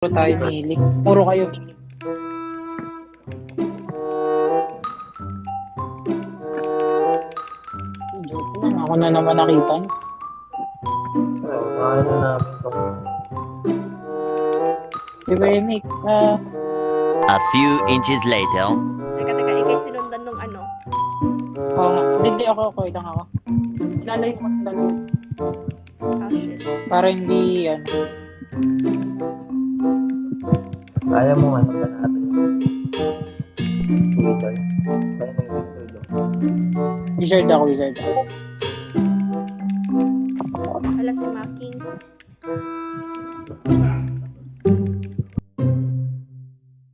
Puro tayo mili. Puro kayo mili. Joke lang, ako na naman nakita kaya na. Si Remix, ah, A few inches later. Teka, teka, ikay sinundan nung ano. oo nga. Hindi, ako, ako, lang ako. Lalayo mo, lalayo. Ah, shit. Para hindi, ano. Kaya mo ano pa natin. Wizard. Kaya mo wizard. Wizard ako, wizard ako. Wala si Maki.